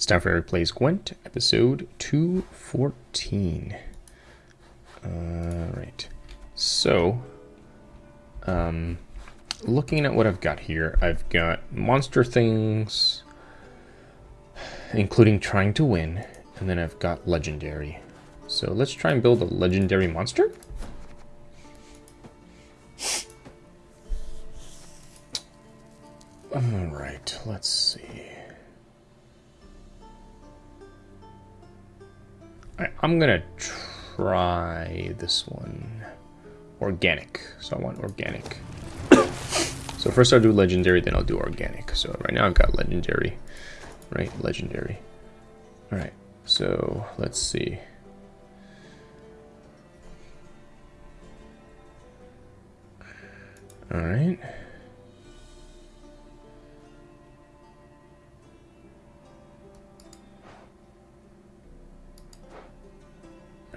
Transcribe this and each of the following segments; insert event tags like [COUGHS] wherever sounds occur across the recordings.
It's time for Plays Gwent, episode 214. Alright. So, um, looking at what I've got here, I've got monster things, including trying to win, and then I've got legendary. So let's try and build a legendary monster. Alright, let's see. Right, I'm gonna try this one. Organic. So I want organic. so first I'll do legendary, then I'll do organic. So right now I've got legendary. Right, legendary. Alright, so let's see. Alright.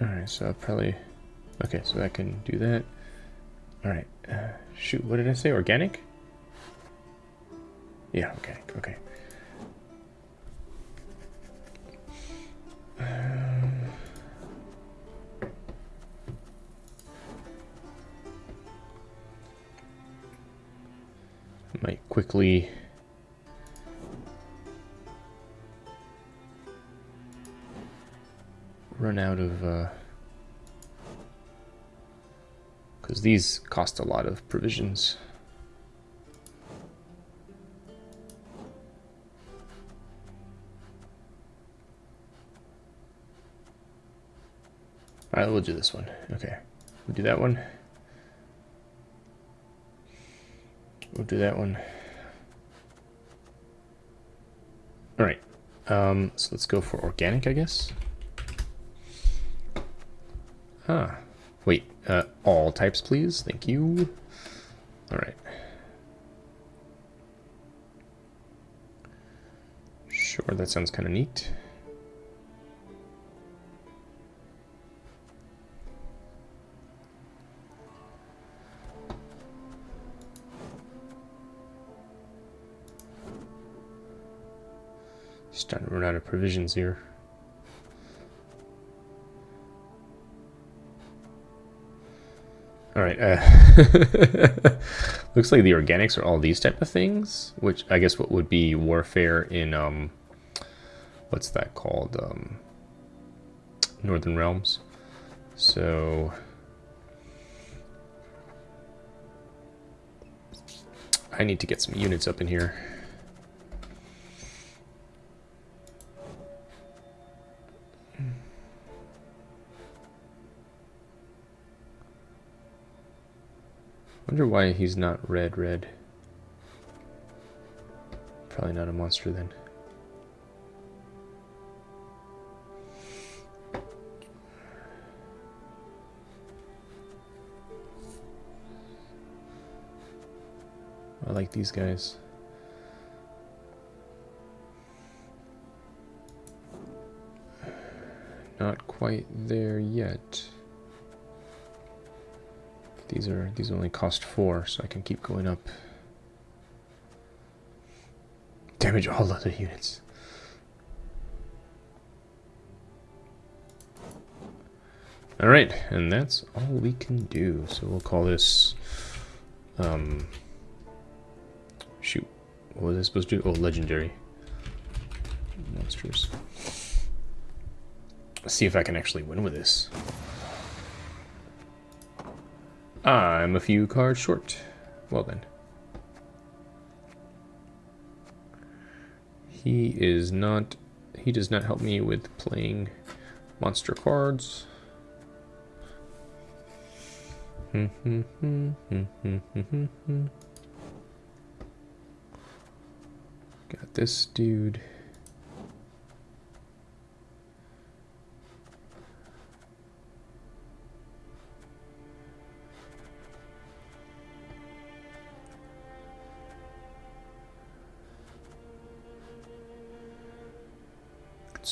Alright, so I'll probably... Okay, so I can do that. Alright, uh, shoot, what did I say? Organic? Yeah, okay, okay. Um, might quickly run out of because uh, these cost a lot of provisions. Alright, we'll do this one. Okay. We'll do that one. We'll do that one. Alright. Um, so let's go for organic, I guess. Ah, wait, uh, all types please, thank you. All right. Sure, that sounds kind of neat. Starting to run out of provisions here. All right. Uh, [LAUGHS] looks like the organics are all these type of things, which I guess what would be warfare in um, what's that called? Um, Northern Realms. So I need to get some units up in here. Wonder why he's not red red. Probably not a monster then. I like these guys. Not quite there yet. These are these only cost four, so I can keep going up. Damage all other units. Alright, and that's all we can do. So we'll call this um shoot. What was I supposed to do? Oh, legendary. Monsters. Let's see if I can actually win with this. I'm a few cards short. Well then. He is not... He does not help me with playing monster cards. [LAUGHS] Got this dude.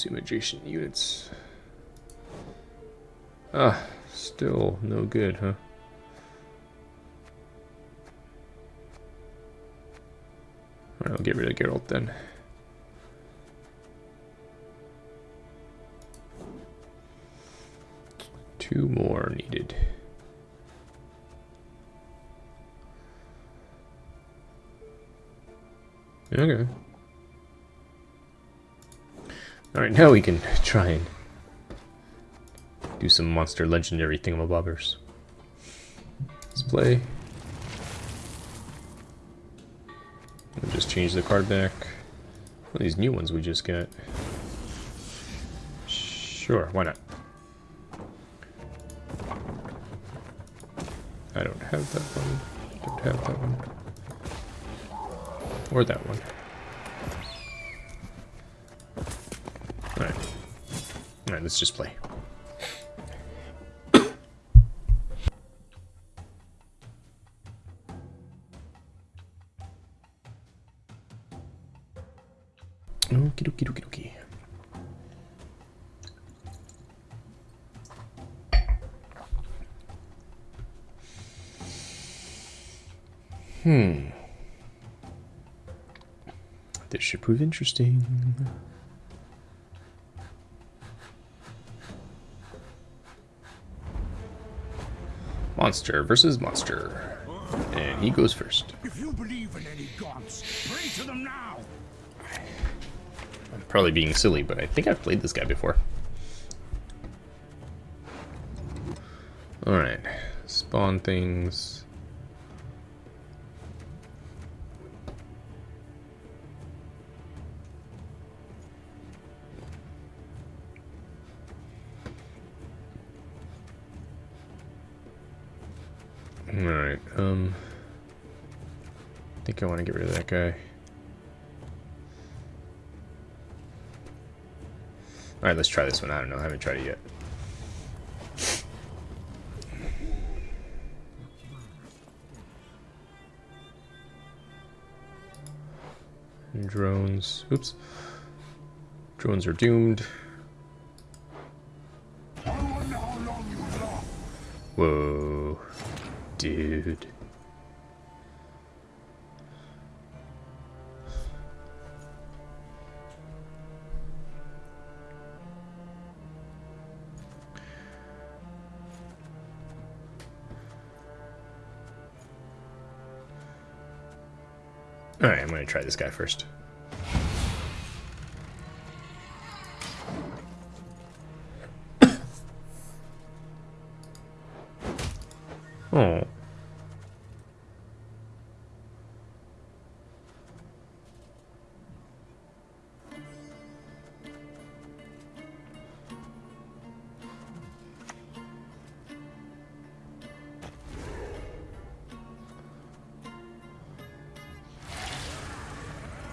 Assume adjacent units. Ah, still no good, huh? Alright, I'll get rid of Geralt then. Two more needed. Okay. Alright, now we can try and do some monster legendary thingamabobbers. Let's play. We'll just change the card back. These new ones we just got. Sure, why not? I don't have that one. I Don't have that one. Or that one. Alright, let's just play. Okie dokie dokie dokie. Hmm. This should prove interesting. Monster versus monster. And he goes first. If you believe in any gods, pray to them now. I'm probably being silly, but I think I've played this guy before. Alright. Spawn things. To get rid of that guy. Alright, let's try this one. I don't know, I haven't tried it yet. Drones. Oops. Drones are doomed. Whoa. Dude. Try this guy first.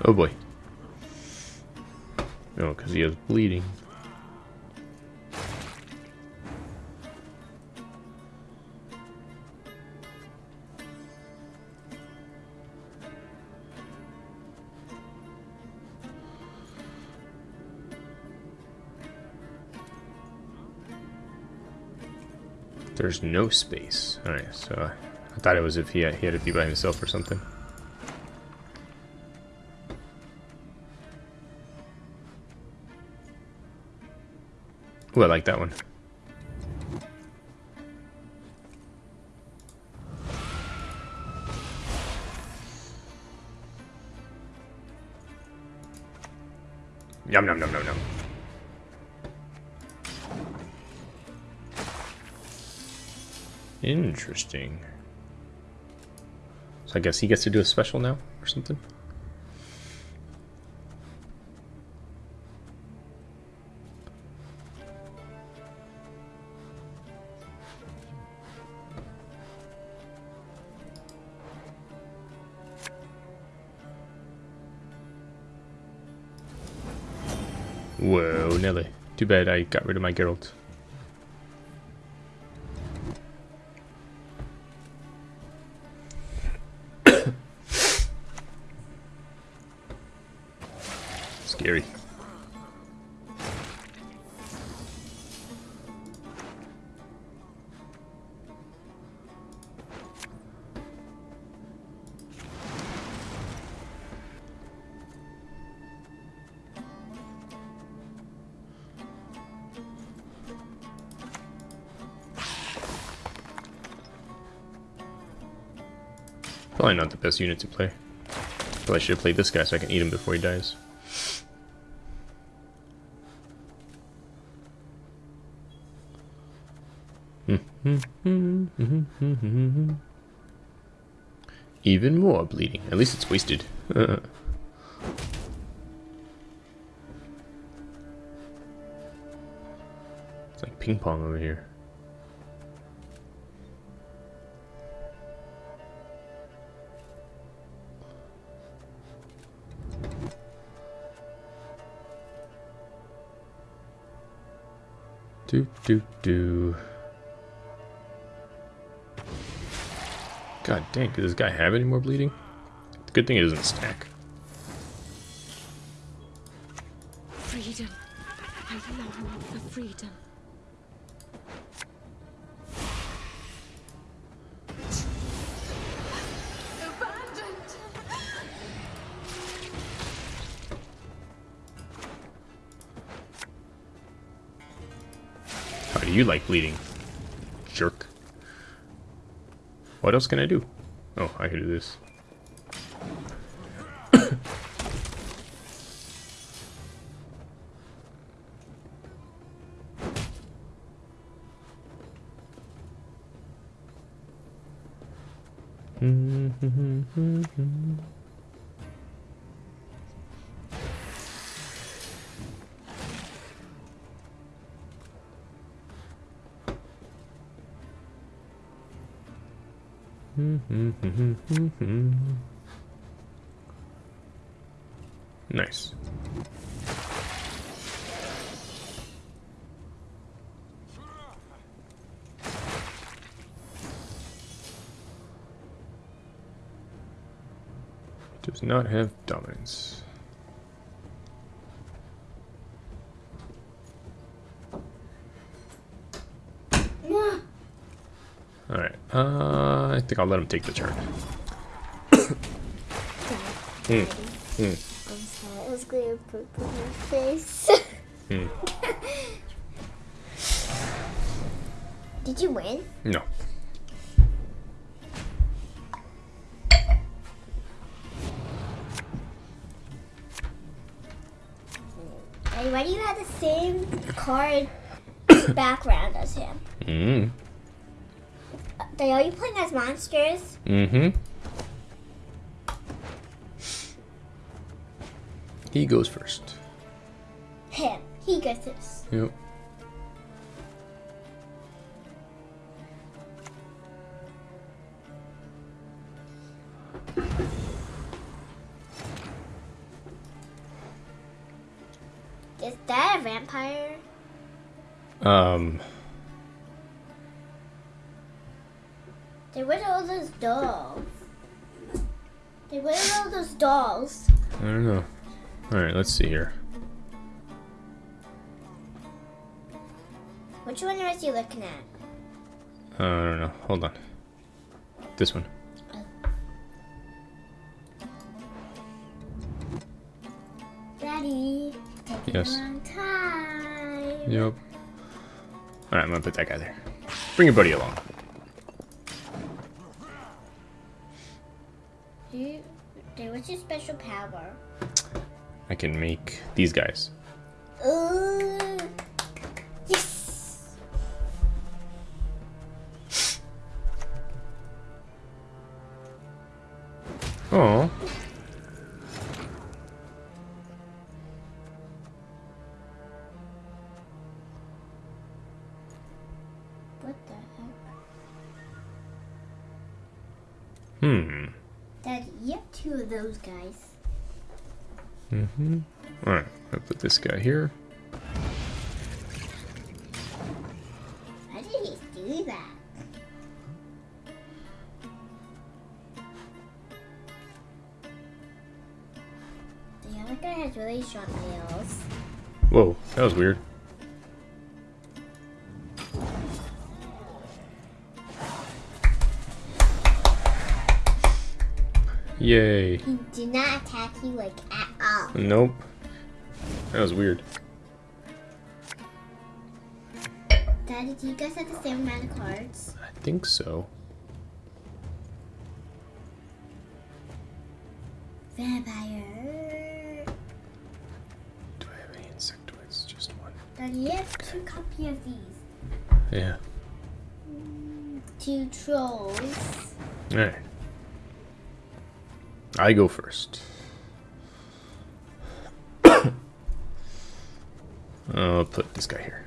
Oh boy. Oh, because he has bleeding. There's no space. Alright, so I thought it was if he he had to be by himself or something. Ooh, I like that one. Yum, yum, yum, yum, yum. Interesting. So I guess he gets to do a special now, or something? Too bad I got rid of my Geralt. Probably not the best unit to play. Probably I should have played this guy so I can eat him before he dies. [LAUGHS] Even more bleeding. At least it's wasted. [LAUGHS] it's like ping pong over here. Do do do. God dang, does this guy have any more bleeding? Good thing it doesn't stack. Freedom. I long for freedom. You like bleeding? Jerk. What else can I do? Oh, I can do this. [COUGHS] Hmm, hmm, hmm, Mm-hmm. nice. Does not have dominance. Alright, uh, I think I'll let him take the turn. Hmm. Hmm. I'm sorry, I was going to poop on my face. Hmm. Did you win? No. Hey, why do you have the same card [COUGHS] background as him? Mm. Are you playing as monsters? Mm-hmm. He goes first. Him. He gets this. Yep. Is that a vampire? Um, dolls. They were all those dolls. I don't know. Alright, let's see here. Which one was you looking at? Uh, I don't know. Hold on. This one. Daddy. Taking Yes. a long time. Yep. Alright, I'm gonna put that guy there. Bring your buddy along. I can make these guys. Here. How did he do that? The other guy has really short nails. Whoa, that was weird. Yay. He did not attack you like at all. Nope. That was weird. Daddy, do you guys have the same amount of cards? I think so. Vampire. Do I have any insectoids? Just one. Daddy, you have two copies of these. Yeah. Two trolls. Alright. I go first. I'll put this guy here.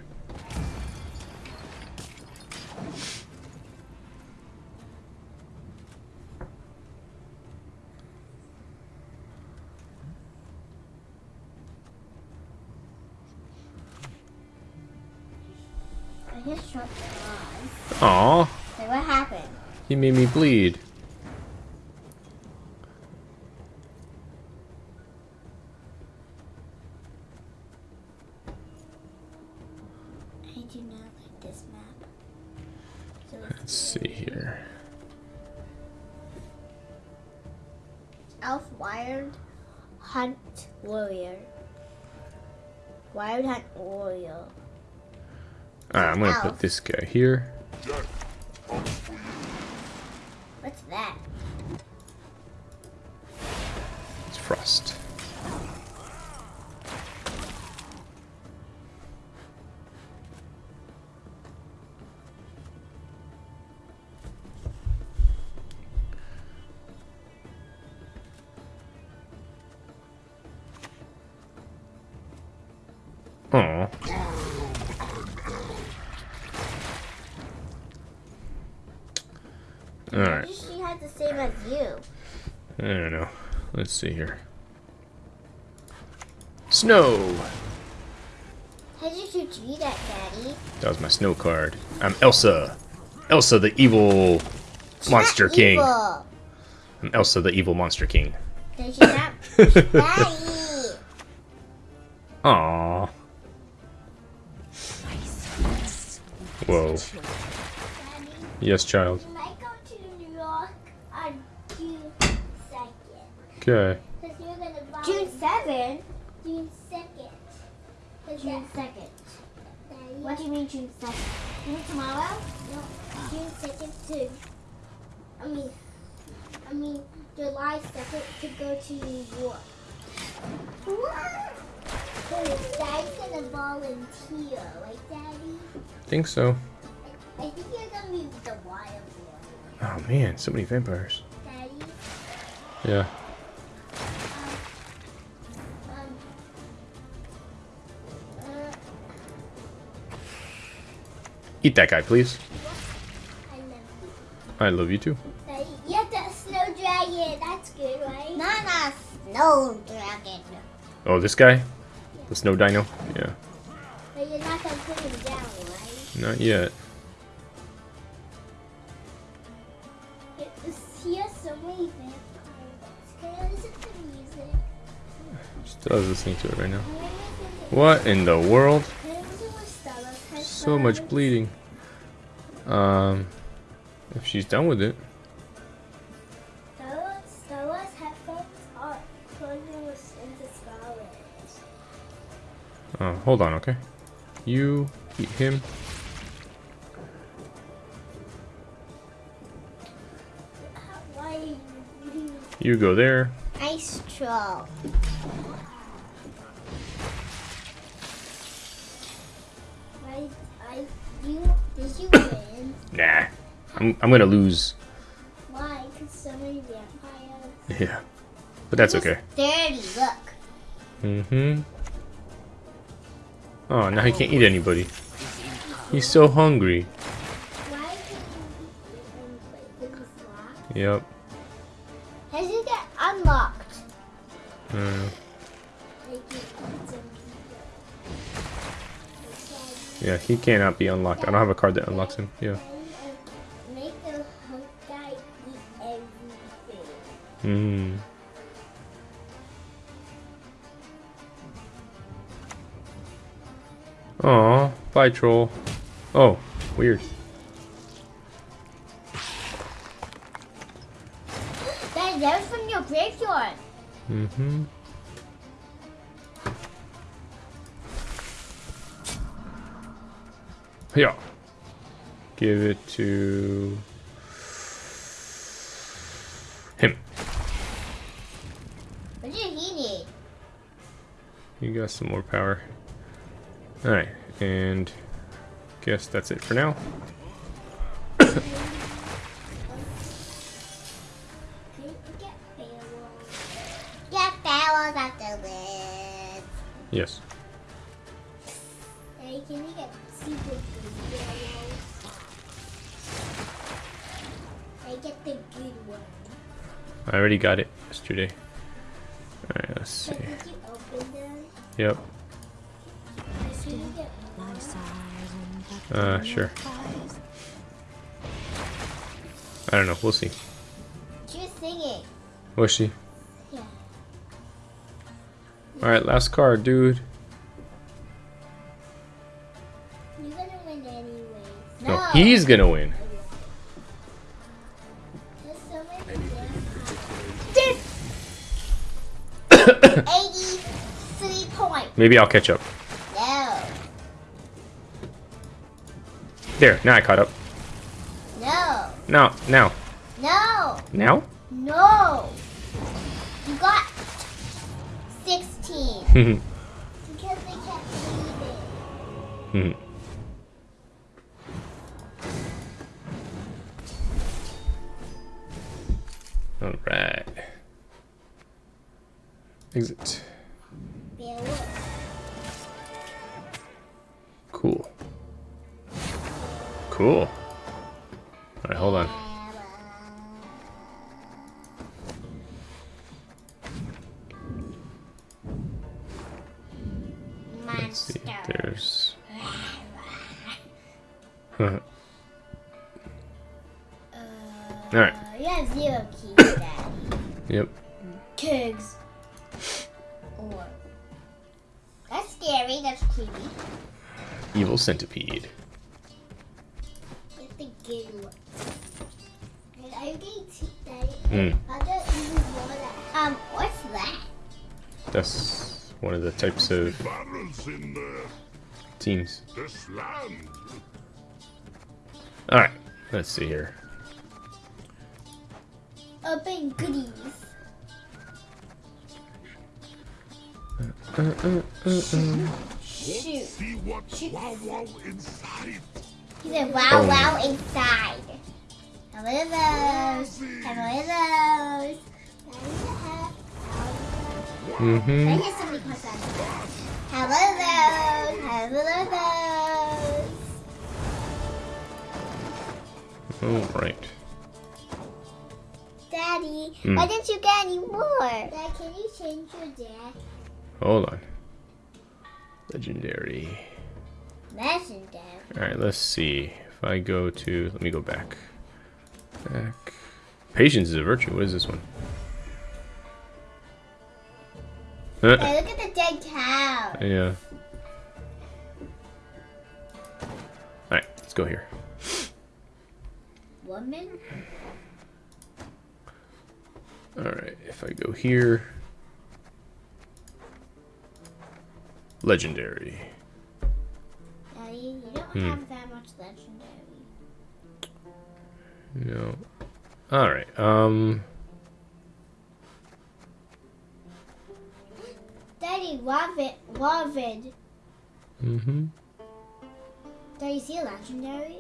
I just shot their eyes. Aw, So what happened? he made me bleed. This guy here. What's that? It's Frost. The same as you. I don't know. Let's see here. Snow! How did you do that, Daddy? That was my snow card. I'm Elsa. Elsa the evil monster Not king. Evil. I'm Elsa the evil monster king. Did you not? [LAUGHS] Daddy! Aww. Whoa. Yes, child. you might go to New York on June 2nd. Okay. Because you're going to buy June 7th? June 2nd. June 2nd. What do you mean June 2nd? You mean tomorrow? No, June 2nd too. I mean, I mean July 2nd to go to New York. What? Daddy's gonna volunteer, right, Daddy? Think so. I think you're gonna be the wild one, Oh man, so many vampires. Daddy. Yeah. Eat that guy, please. I love you. I love you too. Daddy, you have the snow dragon. That's good, right? Not a snow dragon. Oh, this guy? The snow dino? Yeah. But you're not gonna put him down, right? Not yet. It's, he has so many vampires. Listen to music? Still listening to it right now. Can I listen to- What in the world? can I listen to Stella's So much bleeding. Um, if she's done with it. Stella's, Stella's headphones are plugging us into Scarlet. Oh, hold on, okay. You eat him. You You go there. Ice troll. You, did you win? [LAUGHS] Nah. I'm, I'm gonna lose. Why? Because so many vampires. Yeah. But that's okay. Dirty, look. Mm-hmm. Oh, now he can't eat anybody. He's so hungry. Why did you like, this lock? Yep. Yeah, he cannot be unlocked. I don't have a card that unlocks him. Yeah. Make the hunk guy eat everything. Hmm. Aw, bye troll. Oh, weird. That, that was from your graveyard. Mm-hmm. Yeah. Give it to him. What did he need? You got some more power. Alright, and guess that's it for now. [COUGHS] Can already got it yesterday. Alright, let's see. But did you open? Yep. Can you get Uh, sure. I don't know. We'll see. She was singing. Was she? Yeah. Alright, last card, dude. You're gonna win anyways. No, he's gonna win. Maybe I'll catch up. No. There, now I caught up. No. No, now, No. now? No. You got 16. [LAUGHS] Hmm. Because they kept leaving. Hmm. Alright. Exit. Daddy? Mm. Other evil one. Um, what's that? That's one of the types of Barrels in there. teams. Alright. Let's see here. See wow wow inside. He said, wow, Boom. wow, inside. Have one of those. Have one of those. Mm-hmm. hear somebody close that. Have one of those. Have one of those. Alright. Daddy, Hmm. why didn't you get any more? Dad, can you change your deck? Hold on. Legendary. Legendary. Alright, let's see. If I go to. Let me go back. Back. Patience is a virtue. What is this one? Uh, Hey, look at the dead cow. yeah. Alright, let's go here. Woman? Alright, if I go here. Legendary. Daddy, you don't Hmm. have that much legendary. No. Alright, um. Daddy, Wavid. Wavid. Mm hmm. Daddy, see a legendary?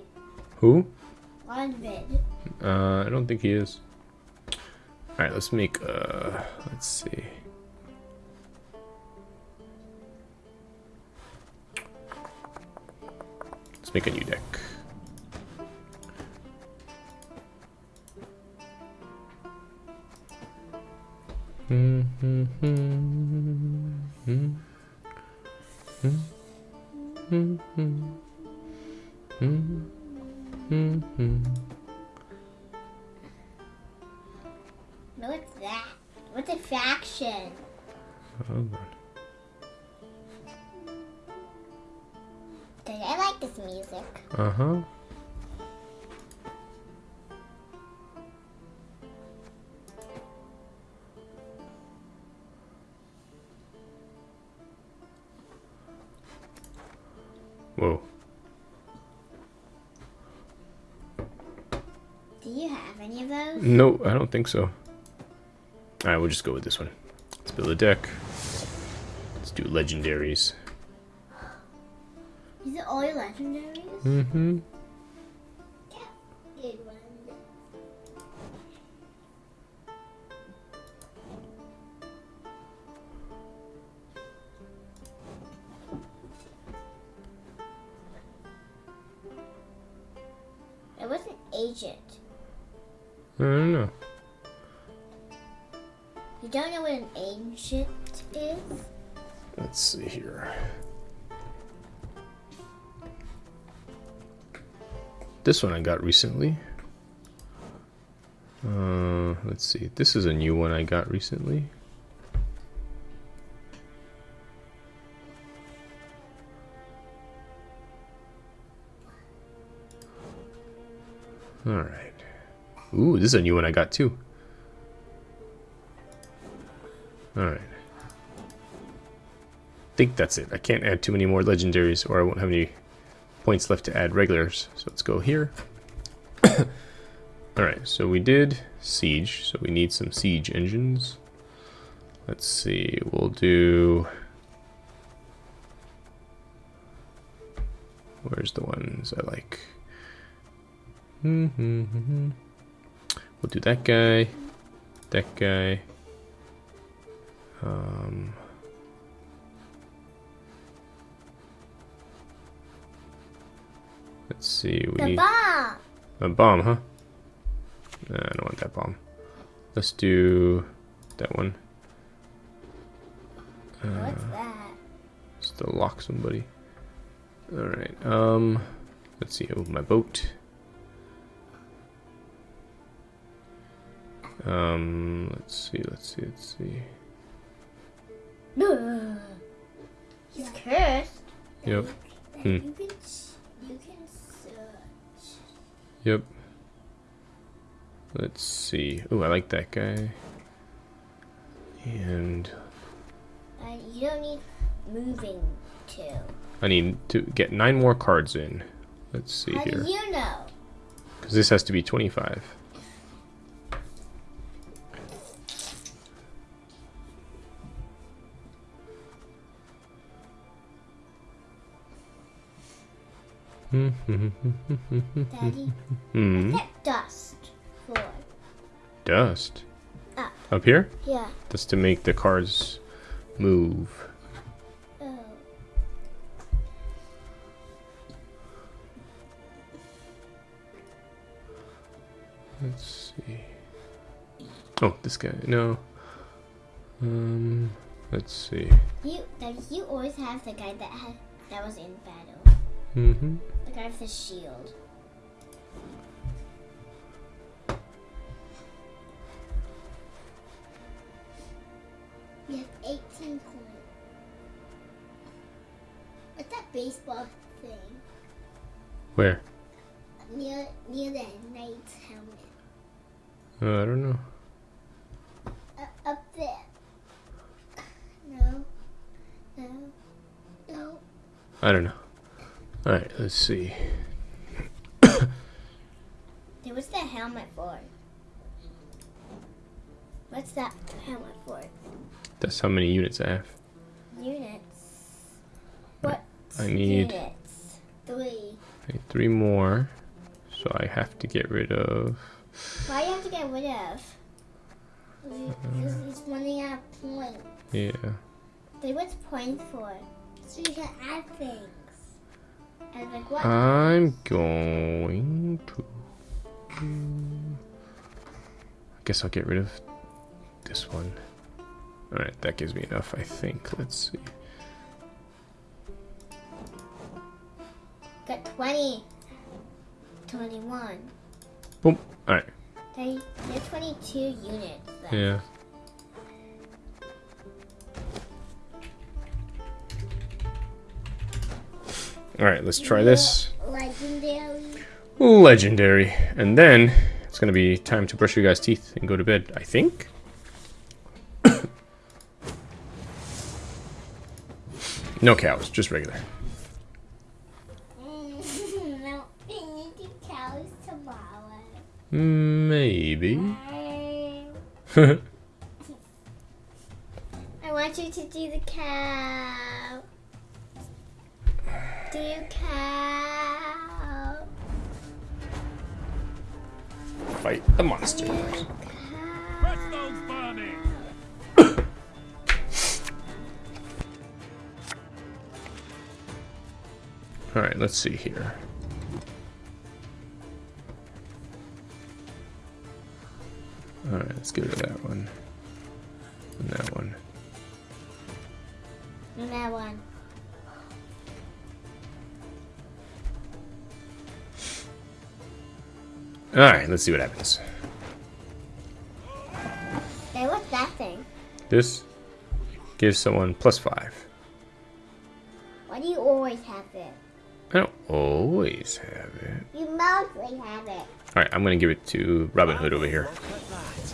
Who? Wavid. Uh, I don't think he is. Alright, let's make, uh, let's see. Let's make a new deck. What's that? What's a faction? Oh, On. Music. Uh huh. Whoa. Do you have any of those? No, I don't think so. Alright, we'll just go with this one. Let's build a deck. Let's do legendaries. Legendaries? Mm-hmm. This one I got recently. Uh, let's see. This is a new one I got recently. All right. Ooh, this is a new one I got too. All right. I think that's it. I can't add too many more legendaries or I won't have any points left to add regulars. So let's go here. [COUGHS] Alright, so we did siege, so we need some siege engines. Let's see, we'll do... Where's the ones I like? Mm-hmm. We'll do that guy, that guy. Um, let's see, we The bomb! a bomb, huh? I don't want that bomb. Let's do that one. What's that? Just to lock somebody. Alright, um, let's see, oh, my boat. Um, let's see, let's see, let's see. He's cursed. Yep, Hmm. Yep. Let's see. Oh, I like that guy. And Uh, you don't need moving to. I need to get nine more cards in. Let's see How here. do you know? Because this has to be 25. Daddy, what's that dust for? Dust. Up. Up here? Yeah. That's to make the cars move. Oh. Let's see. Oh, this guy. No. Um, let's see. You, Daddy, you always have the guy that had that was in battle. Mm-hmm. The guy with the shield. You have 18 points. What's that baseball thing Where? near near the knight's helmet? Uh, I don't know. Uh, up there. No. No. No. I don't know. Alright, let's see. [COUGHS] Hey, what's that helmet for? What's that helmet for? That's how many units I have. Units. What? I need- units? Three. I need three more. So I have to get rid of. Why do you have to get rid of? Because uh, it's running out of points. Yeah. They what's points for? So you can add things. Like? I'm going to. I guess I'll get rid of this one. Alright, that gives me enough, I think. Let's see. Got 20. 21. Boom. Alright. They, they're 22 units. Left. Yeah. Alright, let's try this. Legendary. Legendary. And then it's gonna be time to brush your guys' teeth and go to bed, I think. [COUGHS] no cows, just regular. No, we need to cows. Maybe. [LAUGHS] [LAUGHS] I want want you to do the cow. Do cow. Fight the monster. Cow. Presto's burning! [COUGHS] Alright, let's see here. Alright, let's go to that one. And that one. And that one. Alright, let's see what happens. Hey, what's that thing? This gives someone plus five. Why do you always have it? I don't always have it. You mostly have it. Alright, I'm gonna give it to Robin Hood over here. Look at that.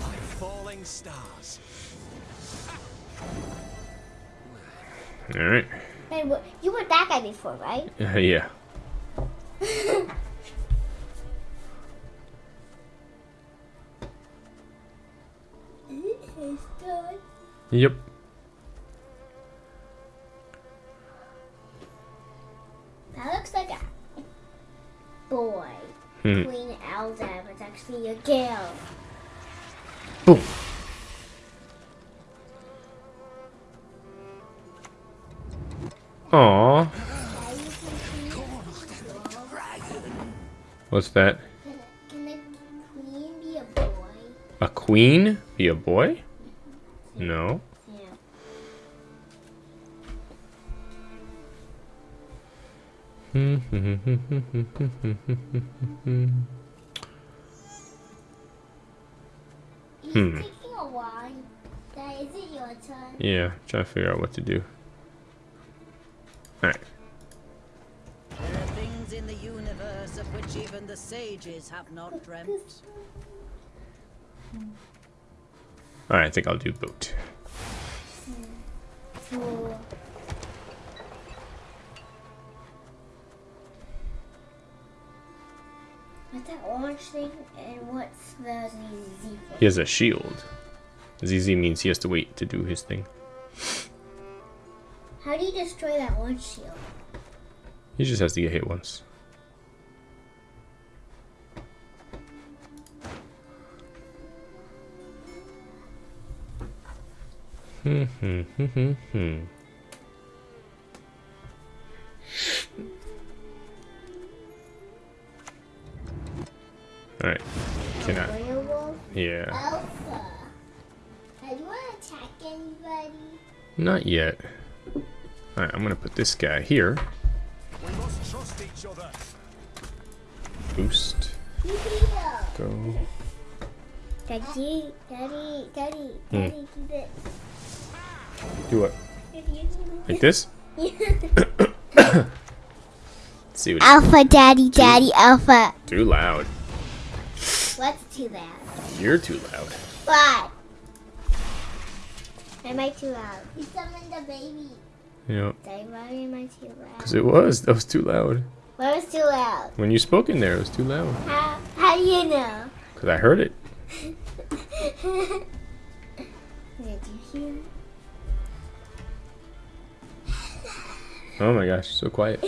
Like falling stars. Alright. Hey, you were that guy before, right? Uh, [LAUGHS] yeah. [LAUGHS] Yep. That looks like a boy. Hmm. Queen Elsa, but it's actually a girl. Boom. Aw. What's that? Can the queen be a boy? A queen be a boy? No. Yeah. He's Hmm. taking a while. Dad, is it your turn? yeah, trying to figure out what to do. Alright. There are things in the universe of which even the sages have not dreamt. Alright, I think I'll do boat. Four. What's that orange thing? And what's the ZZ thing? He has a shield. ZZ means he has to wait to do his thing. How do you destroy that orange shield? He just has to get hit once. Hmm, hmm, hmm, Alright. Can I? Werewolf? Yeah. Alpha. Have you want to attack anybody? Not yet. Alright, I'm gonna put this guy here. We must trust each other. Boost. Go. Daddy, daddy, daddy, Hmm. daddy, do this. Do what? Like this? Let's [COUGHS] see what Alpha, daddy, daddy, alpha. Too loud. What's too loud? You're too loud. Why? Am I too loud? You summoned the baby. Yeah, Daddy, why am I too loud? because it was. That was too loud. What was too loud? When you spoke in there, it was too loud. How, how do you know? Because I heard it. [LAUGHS] Did you hear? Oh my gosh, so quiet.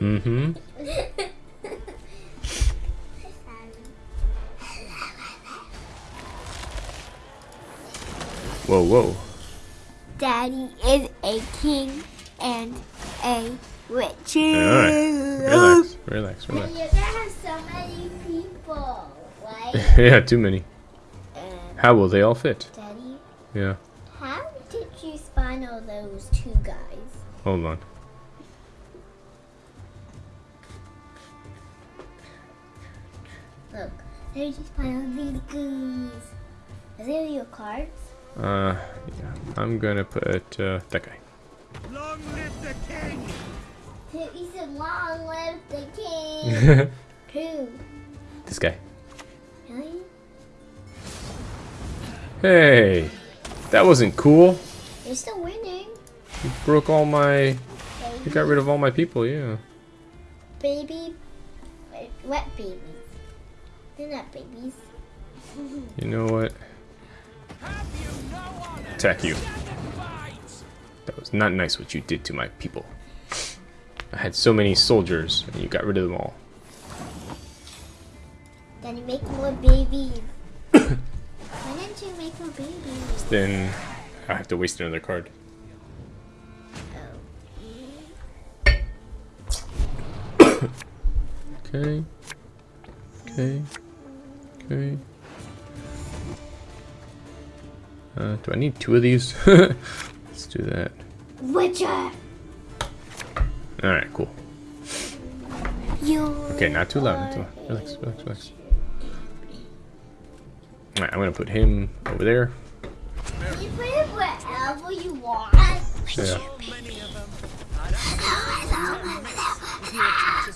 Mm-hmm. Whoa, whoa. Daddy is a king and a witch. Alright. Relax, relax, relax. You're gonna have so many people, right? [LAUGHS] yeah, too many. and How will they all fit? Daddy, Yeah, hold on. Look, they just spawn all these guys. Is it your cards? Uh, yeah. I'm gonna put uh, that guy. Long live the king! He said, "Long live the king." [LAUGHS] Who? this guy. Really? Hey, that wasn't cool. You're still winning, You broke all my. You got rid of all my people. Yeah. Baby, what babies? They're not babies. [LAUGHS] You know what? Attack you. That was not nice what you did to my people. I had so many soldiers, and you got rid of them all. Then you make more babies. [COUGHS] Why didn't you make more babies? Then I have to waste another card. Okay. Okay. Okay. Uh, do I need two of these? [LAUGHS] Let's do that. Witcher! Alright, cool. You. Okay, not too loud. Not too loud. Relax, relax, relax. Alright, I'm gonna put him over there. You put it wherever you want. Yeah. [GASPS]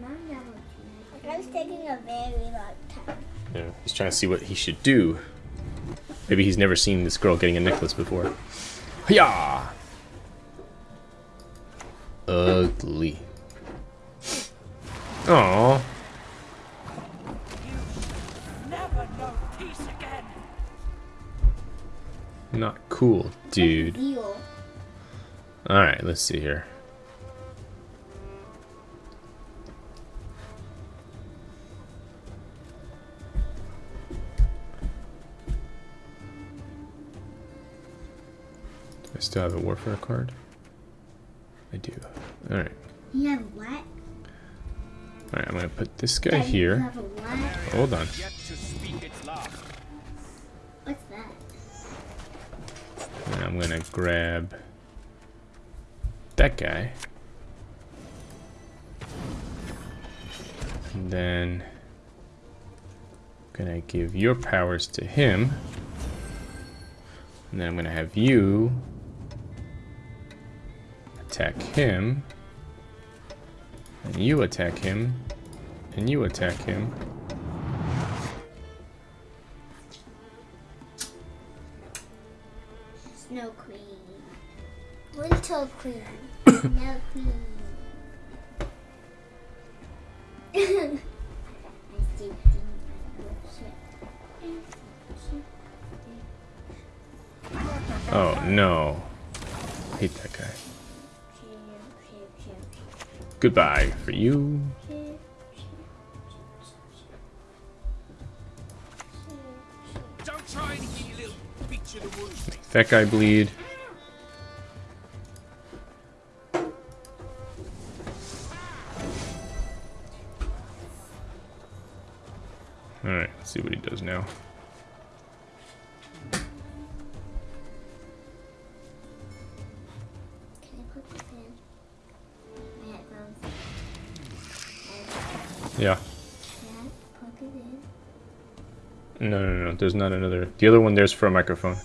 Mom never That was taking a very long time. Yeah. He's trying to see what he should do. Maybe he's never seen this girl getting a necklace before. Yeah. Ugly. Aww. Never know peace again. Not cool, dude. Alright, let's see here. I still have a warfare card? I do. Alright. You have what? Alright, I'm gonna put this guy Daddy, You here. have a what? Hold on. Yet to speak its last. What's that? And I'm gonna grab that guy. And then I'm gonna give your powers to him. And then I'm gonna have you attack him. And you attack him. And you attack him. Snow Queen. Winter Queen. [COUGHS] Snow Queen. Goodbye for you. Don't try anything, you little bitch of the woods. That guy bleed. There's not another. The other one there's for a microphone.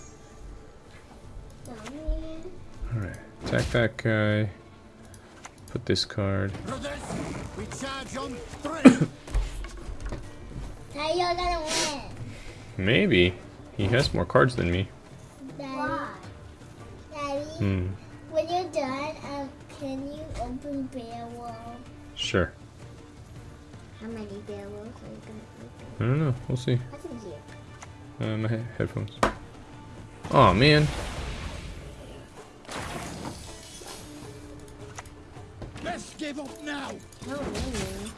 Alright. Attack that guy. Put this card. We charge on three. Gonna win? Maybe. He has more cards than me. Daddy. Daddy, Hmm. when you're done, um, can you open bear wall? Sure. How many Beowulfs are you gonna open? I don't know. We'll see. What's in here? Uh, my he- headphones. Oh man. Let's give up now. No, really.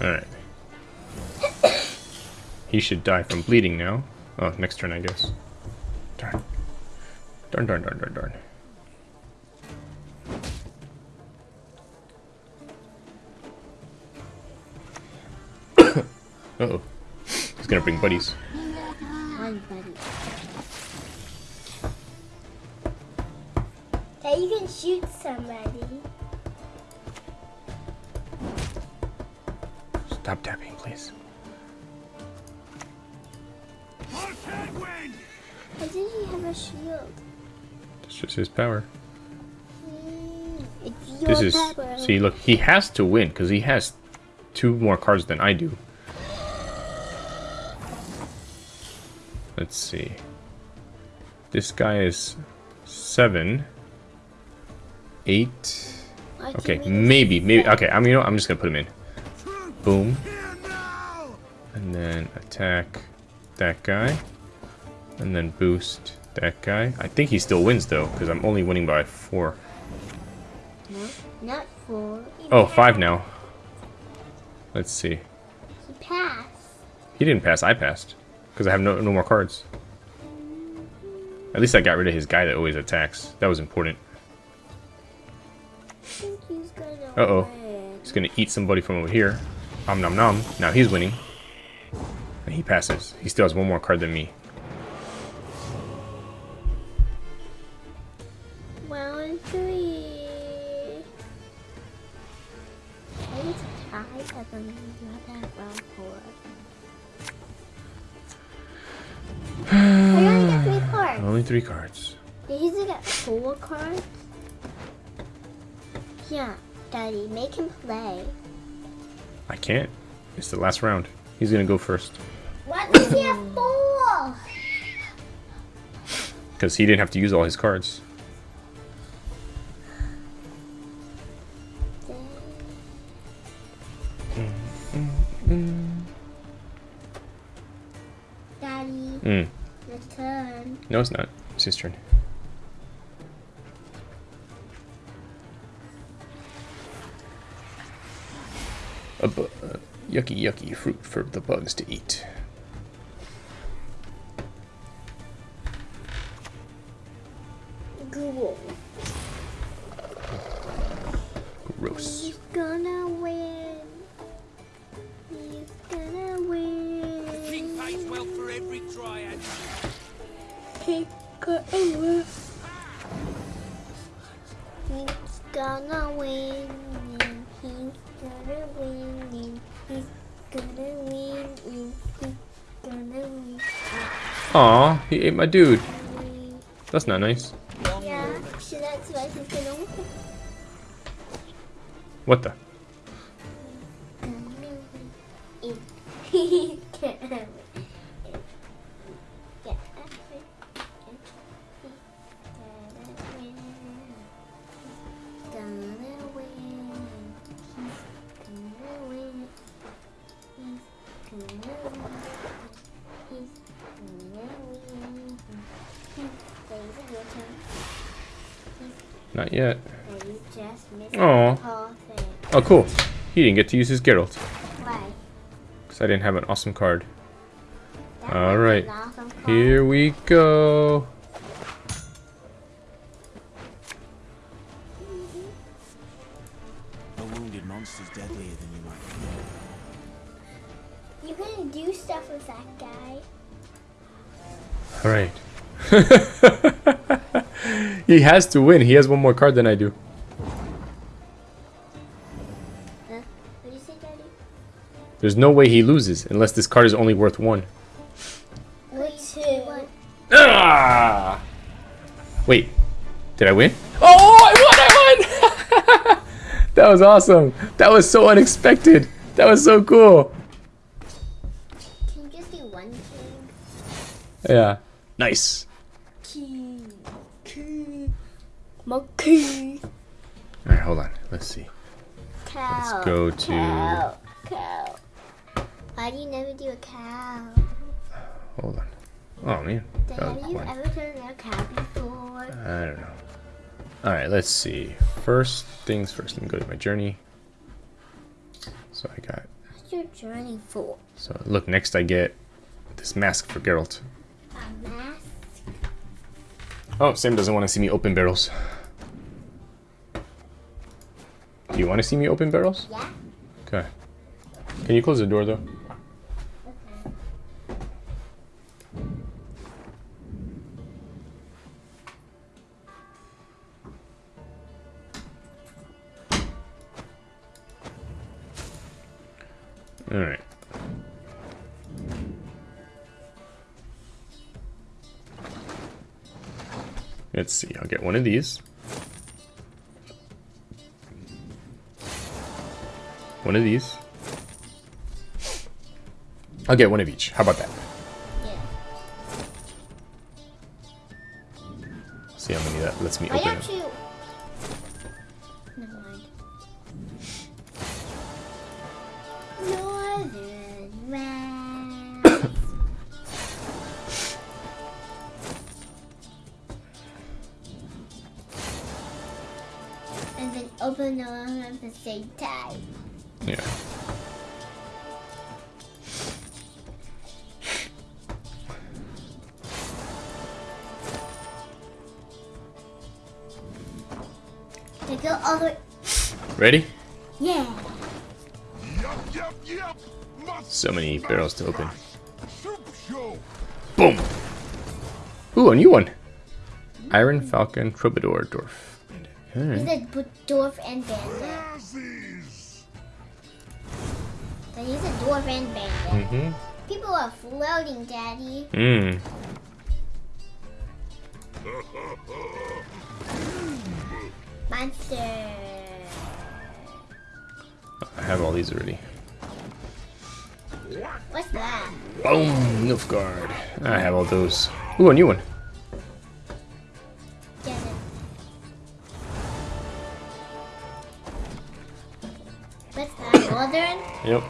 Alright. he should die from bleeding now. Oh, next turn, I guess. Darn. Darn, darn, darn, darn, darn. Uh-oh. He's gonna bring buddies. One buddy. That you can shoot somebody. Stop tapping, please. Why did he have a shield? It's just his power. Mm, it's your This is power. see. Look, he has to win because he has two more cards than I do. Let's see. This guy is seven, eight. Okay, maybe, maybe. Okay, I'm you know I'm just gonna put him in. Boom, and then attack that guy, and then boost that guy. I think he still wins though because I'm only winning by four. No, not four. He Oh, five now. Let's see. He passed. He didn't pass. I passed because I have no no more cards. At least I got rid of his guy that always attacks. That was important. Uh-oh. He's gonna eat somebody from over here. Om nom nom. Now he's winning. And he passes. He still has one more card than me. Can't. It's the last round. He's gonna go first What does he have four? because he didn't have to use all his cards. Daddy, Mm. your turn. No, it's not. It's his turn. A bu- uh, yucky, yucky fruit for the bugs to eat. Google. Gross. He's gonna win. He's gonna win. King pays well for every triad. He's gonna win. He's gonna win. He's gonna win. Aw, he ate my dude. That's not nice. Yeah, so that's why he's gonna. What the? Oh, cool. He didn't get to use his Geralt Why? because I didn't have an awesome card. That All was right. an awesome. Here we go. A wounded monster's deadlier than you might think. You can do stuff with that guy. All right. [LAUGHS] he has to win. He has one more card than I do. There's no way he loses unless this card is only worth one. Two? Ah! Wait, did I win? Oh, I won! I won! [LAUGHS] that was awesome. That was so unexpected. That was so cool. Can you just do one thing? Yeah. Nice. Key. Key. Monkey. All right, hold on. Let's see. Cow. Let's go to- Cow. Cow. Why do you never do a cow? Hold on. Oh man. Dad, have you ever done a cow before? I don't know. All right, let's see. First things first. Let me go to my journey. So I got. What's your journey for? So look, next I get this mask for Geralt. A mask? Oh, Sam doesn't want to see me open barrels. Do you want to see me open barrels? Yeah. Okay. Can you close the door though? Alright. Let's see, I'll get one of these. One of these. I'll get one of each. How about that? Yeah. See how many that lets me Why open and then open at the same time. Yeah. They go all the way. Ready? Yeah. Yup, yup, yup. So many barrels to open. Boom! Ooh, a new one. Iron Falcon Troubadour Dwarf. He's Alright. a b- dwarf and bandit. He's a dwarf and bandit. Mm-hmm. People are floating, Daddy. Mm. Monster. I have all these already. What's that? Boom! Nilfgaard. I have all those. Ooh, a new one. Yep.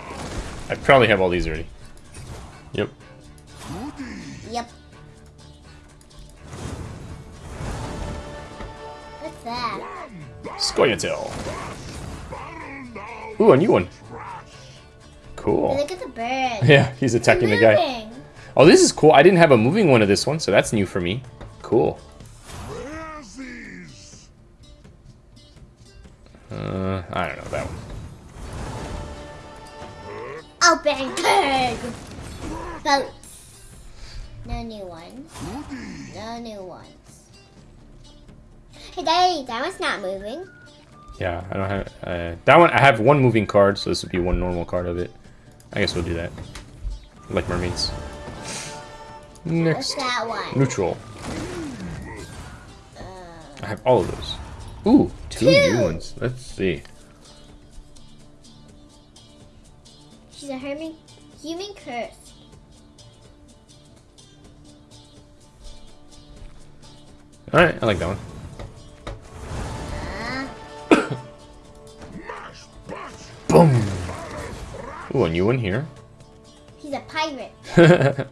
I probably have all these already. Yep. Yep. What's that? Scoia'tael. Ooh, a new one. Cool. Look at the bird. Yeah, he's attacking the guy. Oh, this is cool. I didn't have a moving one of this one, so that's new for me. Cool. Uh, I don't know that one. Open pig. Boats. No new ones. No new ones. Hey, Daddy, that one's not moving. Yeah, I don't have uh, that one. I have one moving card, so this would be one normal card of it. I guess we'll do that. Like mermaids. What's Next, that one? neutral. I have all of those. Ooh, two Two. new ones. Let's see. Human, human curse. All right, I like that one. Ah, [COUGHS] Boom. Ooh, a new one here. he's a pirate. [LAUGHS]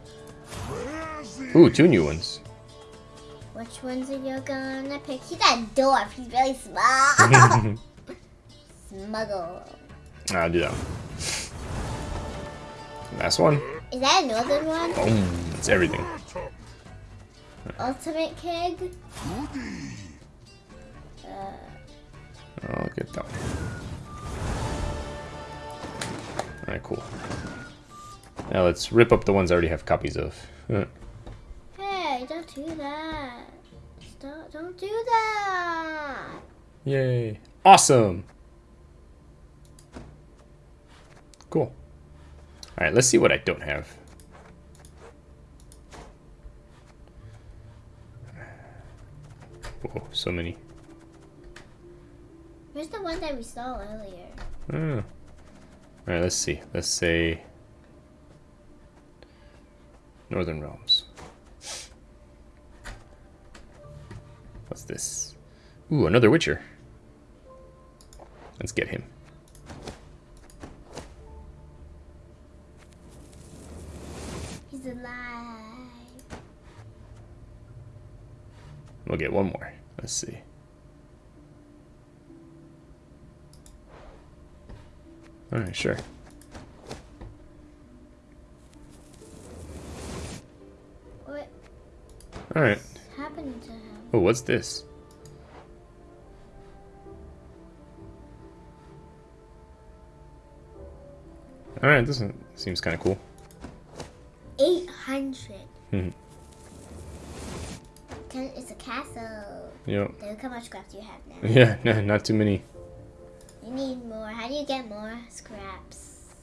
Ooh, two new ones. Which ones are you gonna pick? He's a dwarf. He's really [LAUGHS] small. [LAUGHS] Smuggle. I'll do that one. Last one. Is that a northern one? Boom. It's everything. Ultimate Keg? Uh, I'll get that one. Alright, cool. Now let's rip up the ones I already have copies of. Uh, hey, don't do that. Stop, don't do that. Yay. Awesome. Cool. Alright, let's see what I don't have. Oh, so many. Where's the one that we saw earlier? Oh. Alright, let's see. Let's say Northern Realms. What's this? Ooh, another Witcher. Let's get him. He's alive. We'll get one more. Let's see. Alright, sure. What Alright. happened to him? Oh, what's this? Alright, this one seems kind of cool. 800. Mhm. Yep. Look how much scraps you have now. Yeah, [LAUGHS] no, not too many. You need more. How do you get more scraps?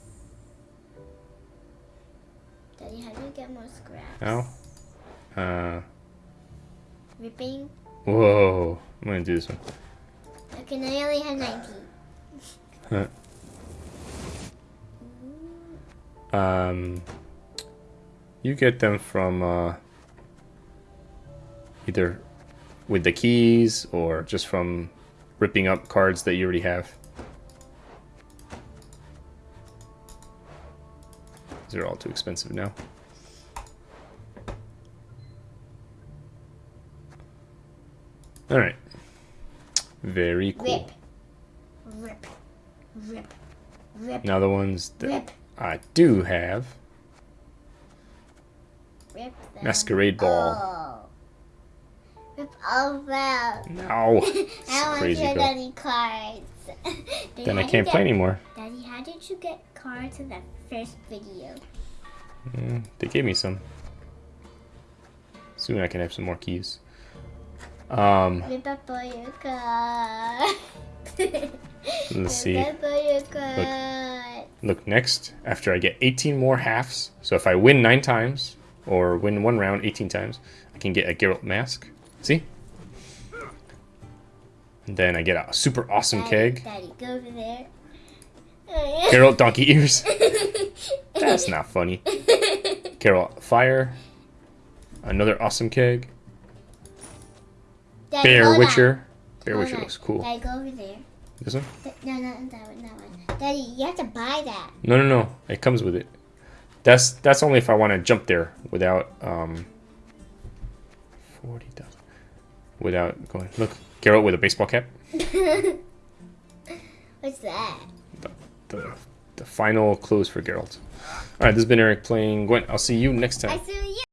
Daddy, how do you get more scraps? How? Uh, Ripping. whoa. I'm gonna do this one. Okay, now you only have 19. Um, you get them from uh, either with the keys or just from ripping up cards that you already have. These are all too expensive now. All right. Very cool. Rip. Rip. Rip. Rip. Now the ones that Rip. I do have. Rip. Masquerade Ball. all. Rip all them. No. [LAUGHS] I don't want crazy to get girl. any cards. [LAUGHS] Daddy, Then I can't play get- anymore. Daddy, how did you get cards in that first video? Mm, they gave me some. Soon I can have some more keys. Um, Rip up all your cards. [LAUGHS] let's see. Rip up all your cards. Look, next, after I get 18 more halves, so if I win 9 times, or win one round 18 times, I can get a Geralt mask. See? And then I get a super awesome Daddy, keg. Daddy, go over there. Geralt donkey ears. [LAUGHS] That's not funny. Geralt fire. Another awesome keg. Daddy, Bear. Witcher. Bear Hold Witcher looks cool. Daddy, go over there. This one? No, no, that one, that one. Daddy, you have to buy that. No, no, no. It comes with it. That's that's only if I want to jump there without um. Forty thousand. Without going. Look, Geralt with a baseball cap. [LAUGHS] What's that? The the final close for Geralt. All right, this has been Eric playing Gwent. I'll see you next time. I see you.